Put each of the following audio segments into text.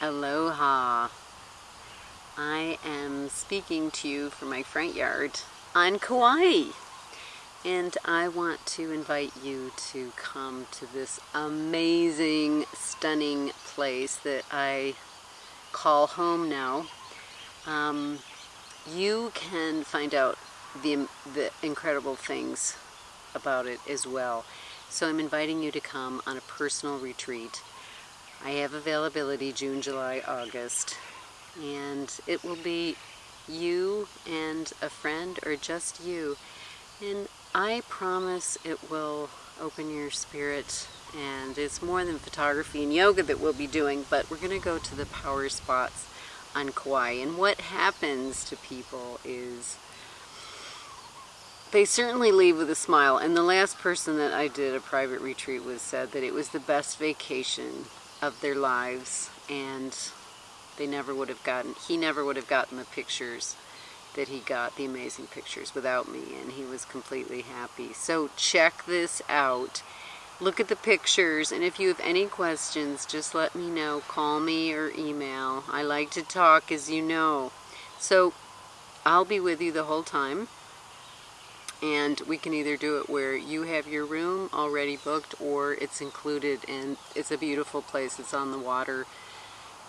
Aloha. I am speaking to you from my front yard on Kauai. And I want to invite you to come to this amazing, stunning place that I call home now. Um, you can find out the, the incredible things about it as well. So I'm inviting you to come on a personal retreat. I have availability June, July, August, and it will be you and a friend or just you. And I promise it will open your spirit and it's more than photography and yoga that we'll be doing, but we're going to go to the power spots on Kauai. And what happens to people is they certainly leave with a smile. And the last person that I did a private retreat with said that it was the best vacation of their lives and they never would have gotten, he never would have gotten the pictures that he got, the amazing pictures without me and he was completely happy. So check this out. Look at the pictures and if you have any questions, just let me know. Call me or email. I like to talk as you know. So I'll be with you the whole time and we can either do it where you have your room already booked or it's included and it's a beautiful place it's on the water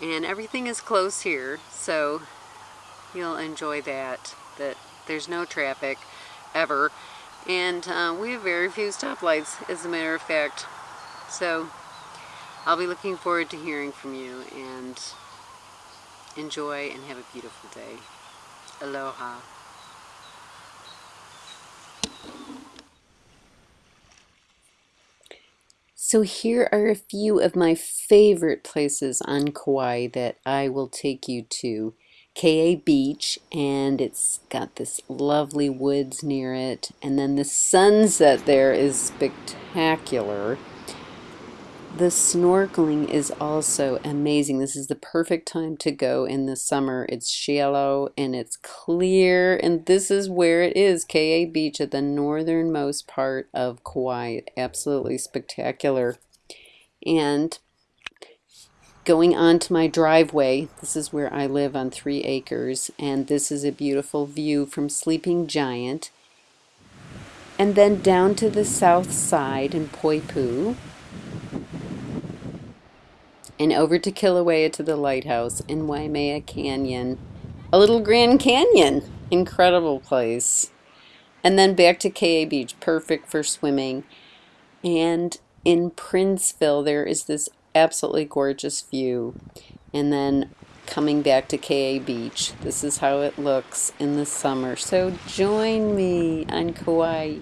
and everything is close here so you'll enjoy that that there's no traffic ever. And uh, we have very few stoplights as a matter of fact so I'll be looking forward to hearing from you and enjoy and have a beautiful day. Aloha So here are a few of my favorite places on Kauai that I will take you to. Ke'e Beach, and it's got this lovely woods near it, and then the sunset there is spectacular. The snorkeling is also amazing. This is the perfect time to go in the summer. It's shallow and it's clear, and this is where it is, Ke'e Beach at the northernmost part of Kauai. Absolutely spectacular. And going onto my driveway, this is where I live on three acres, and this is a beautiful view from Sleeping Giant. And then down to the south side in Poipu, and over to Kilauea to the lighthouse in Waimea Canyon. A little Grand Canyon. Incredible place. And then back to Ke'e Beach, perfect for swimming. And in Princeville, there is this absolutely gorgeous view. And then coming back to Ke'e Beach. This is how it looks in the summer. So join me on Kauai.